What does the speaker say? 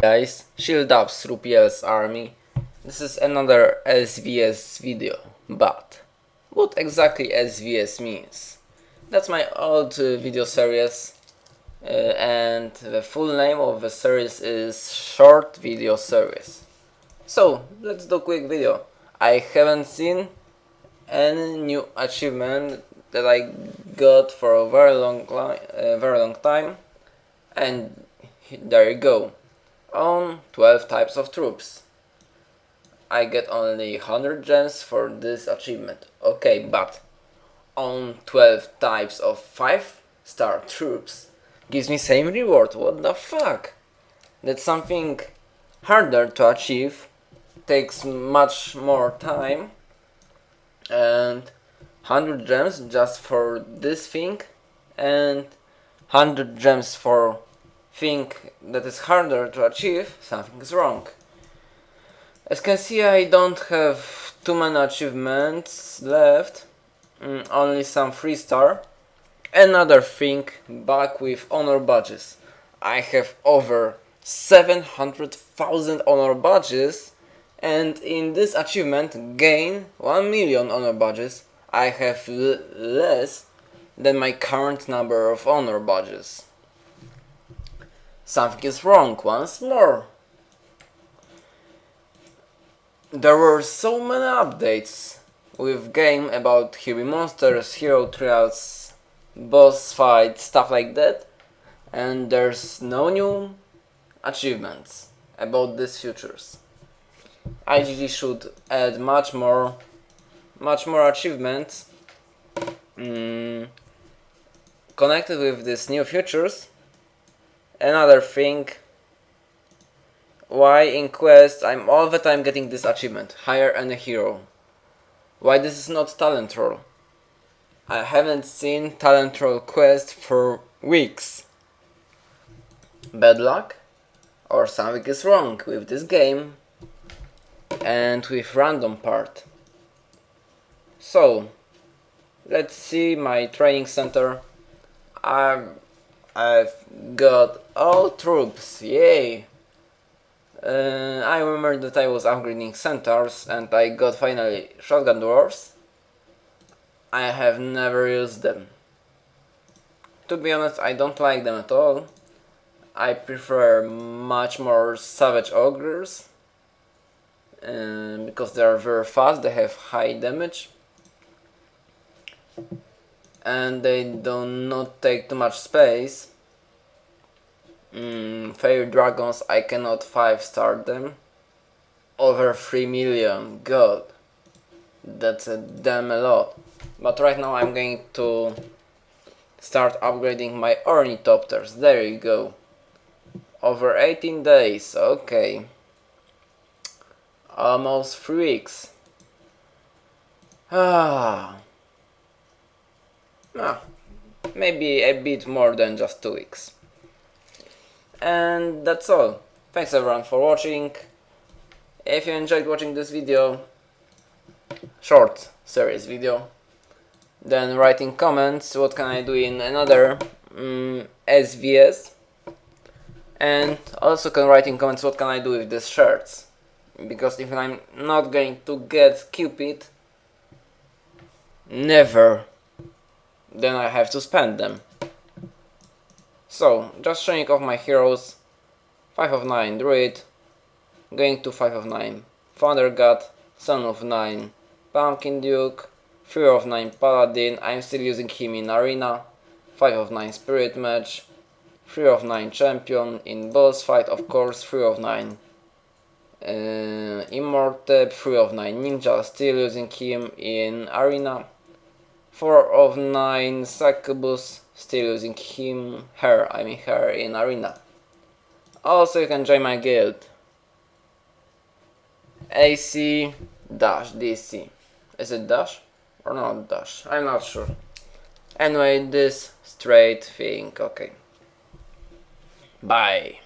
guys, Shield Up through army. This is another SVS video, but what exactly SVS means? That's my old uh, video series uh, and the full name of the series is Short Video Series. So, let's do a quick video. I haven't seen any new achievement that I got for a very long, uh, very long time and there you go on 12 types of troops. I get only 100 gems for this achievement. Okay, but on 12 types of 5 star troops gives me same reward. What the fuck? That's something harder to achieve, takes much more time and 100 gems just for this thing and 100 gems for think that is harder to achieve, something is wrong. As can see I don't have too many achievements left, mm, only some 3 star. Another thing, back with honor badges. I have over 700,000 honor badges and in this achievement gain 1 million honor badges I have less than my current number of honor badges. Something is wrong once more. There were so many updates with game about heavy monsters, hero trials, boss fights, stuff like that and there's no new achievements about these features. IGG should add much more much more achievements mm, connected with these new features another thing. Why in quest I'm all the time getting this achievement. Hire a hero. Why this is not talent roll? I haven't seen talent roll quest for weeks. Bad luck? Or something is wrong with this game? And with random part. So let's see my training center. I'm I've got all troops, yay! Uh, I remember that I was upgrading centaurs and I got finally shotgun dwarves. I have never used them. To be honest, I don't like them at all. I prefer much more savage ogres uh, because they are very fast, they have high damage and they do not take too much space. Mm, Fairy Dragons, I cannot 5 star them. Over 3 million, god. That's a damn a lot. But right now I'm going to start upgrading my ornithopters. There you go. Over 18 days, okay. Almost 3 weeks. Ah. Ah, maybe a bit more than just two weeks. And that's all. Thanks everyone for watching. If you enjoyed watching this video, short series video, then write in comments what can I do in another um, mm, SVS and also can write in comments what can I do with these shirts because if I'm not going to get Cupid never then I have to spend them. So, just showing off my heroes. 5 of 9 Druid, going to 5 of 9 Thunder God, Son of 9 Pumpkin Duke, 3 of 9 Paladin, I'm still using him in Arena, 5 of 9 Spirit Match, 3 of 9 Champion, in boss fight of course 3 of 9 uh, Immortep, 3 of 9 Ninja, still using him in Arena, 4 of 9 Succubus, still using him, her, I mean her in Arena. Also you can join my guild. AC dash DC. Is it dash? Or not dash? I'm not sure. Anyway, this straight thing, okay. Bye.